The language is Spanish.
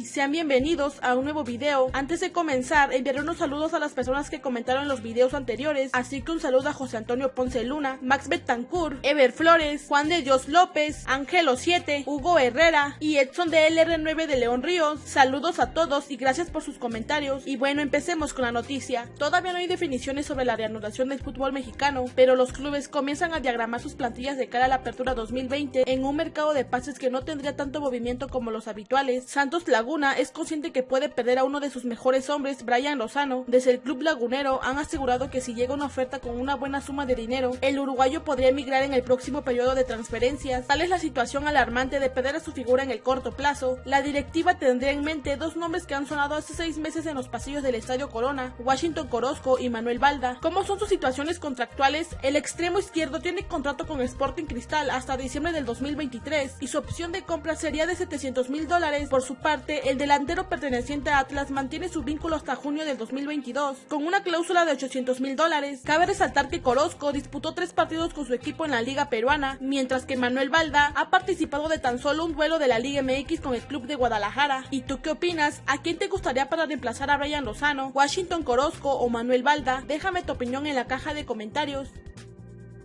y sean bienvenidos a un nuevo video. Antes de comenzar, enviaré unos saludos a las personas que comentaron en los videos anteriores, así que un saludo a José Antonio Ponce Luna, Max Betancourt, Ever Flores, Juan de Dios López, Ángelo 7, Hugo Herrera y Edson de LR9 de León Ríos. Saludos a todos y gracias por sus comentarios. Y bueno, empecemos con la noticia. Todavía no hay definiciones sobre la reanudación del fútbol mexicano, pero los clubes comienzan a diagramar sus plantillas de cara a la apertura 2020 en un mercado de pases que no tendría tanto movimiento como los habituales. Santos Laguna es consciente que puede perder a uno de sus mejores hombres, Brian Lozano. Desde el club lagunero han asegurado que si llega una oferta con una buena suma de dinero, el uruguayo podría emigrar en el próximo periodo de transferencias. Tal es la situación alarmante de perder a su figura en el corto plazo. La directiva tendría en mente dos nombres que han sonado hace seis meses en los pasillos del Estadio Corona, Washington Corozco y Manuel Balda. ¿Cómo son sus situaciones contractuales? El extremo izquierdo tiene contrato con Sporting Cristal hasta diciembre del 2023 y su opción de compra sería de 700 mil dólares. Por su parte, el delantero perteneciente a Atlas mantiene su vínculo hasta junio del 2022 con una cláusula de 800 mil dólares. Cabe resaltar que Corozco disputó tres partidos con su equipo en la liga peruana, mientras que Manuel Balda ha participado de tan solo un duelo de la Liga MX con el club de Guadalajara. ¿Y tú qué opinas? ¿A quién te gustaría para reemplazar a Brian Lozano, Washington Corozco o Manuel Balda? Déjame tu opinión en la caja de comentarios.